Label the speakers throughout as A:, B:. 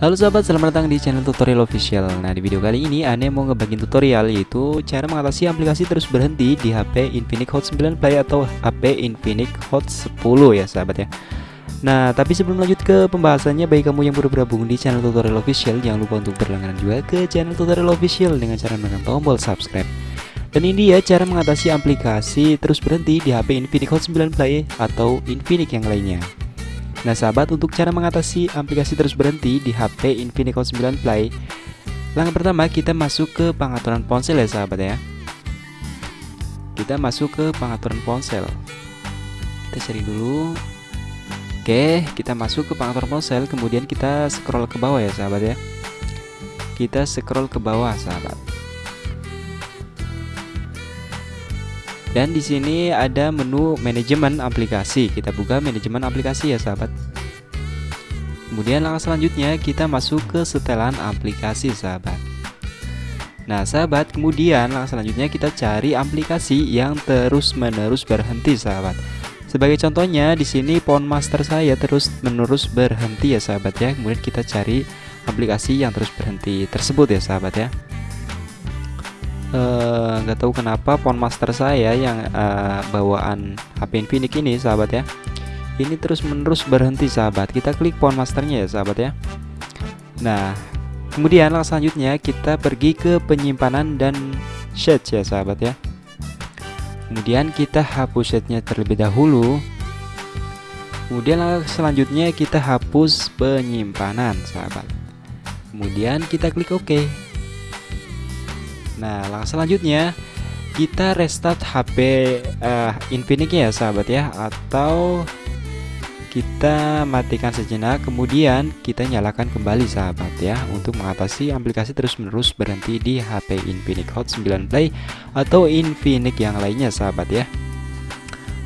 A: Halo sahabat, selamat datang di channel tutorial official. Nah di video kali ini Ane mau ngebagiin tutorial yaitu Cara mengatasi aplikasi terus berhenti di HP Infinix Hot 9 Play atau HP Infinix Hot 10 ya sahabat ya. Nah tapi sebelum lanjut ke pembahasannya Bagi kamu yang baru bergabung di channel tutorial official Jangan lupa untuk berlangganan juga ke channel tutorial official Dengan cara menekan tombol subscribe. Dan ini dia cara mengatasi aplikasi terus berhenti di HP Infinix Hot 9 Play atau Infinix yang lainnya Nah sahabat untuk cara mengatasi aplikasi terus berhenti di HP Infinix Hot 9 Play. Langkah pertama kita masuk ke pengaturan ponsel ya sahabat ya. Kita masuk ke pengaturan ponsel. Kita cari dulu. Oke kita masuk ke pengaturan ponsel Kemudian kita scroll ke bawah ya sahabat ya. Kita scroll ke bawah sahabat Dan di sini ada menu manajemen aplikasi. Kita buka manajemen aplikasi ya, sahabat. Kemudian langkah selanjutnya kita masuk ke setelan aplikasi, sahabat. Nah, sahabat, kemudian langkah selanjutnya kita cari aplikasi yang terus-menerus berhenti, sahabat. Sebagai contohnya di sini phone master saya terus-menerus berhenti ya, sahabat ya. Kemudian kita cari aplikasi yang terus berhenti tersebut ya, sahabat ya. Eh, nggak uh, tahu kenapa phone master saya yang uh, bawaan HP Infinix ini sahabat ya ini terus menerus berhenti sahabat. Kita klik phone masternya ya sahabat ya. Nah kemudian langkah selanjutnya kita pergi ke penyimpanan dan chat ya sahabat ya. Kemudian kita hapus chatnya terlebih dahulu. Kemudian langkah selanjutnya kita hapus penyimpanan sahabat. Kemudian kita klik OK Nah langkah selanjutnya kita restart HP uh, eh, Infinix ya sahabat ya. Atau kita matikan sejenak kemudian kita nyalakan kembali sahabat ya untuk mengatasi aplikasi terus-menerus berhenti di HP Infinix Hot 9 Play atau Infinix yang lainnya sahabat ya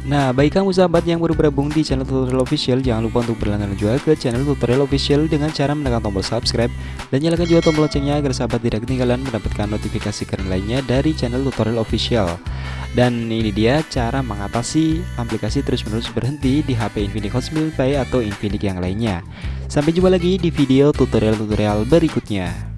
A: Nah, bagi kamu sahabat yang baru bergabung di channel tutorial official, jangan lupa untuk berlangganan juga ke channel tutorial official dengan cara menekan tombol subscribe dan nyalakan juga tombol loncengnya agar sahabat tidak ketinggalan mendapatkan notifikasi keren lainnya dari channel tutorial official. Dan ini dia cara mengatasi aplikasi terus-menerus berhenti di HP Infinix Hot 9 Play atau Infinix yang lainnya. Sampai jumpa lagi di video tutorial-tutorial berikutnya.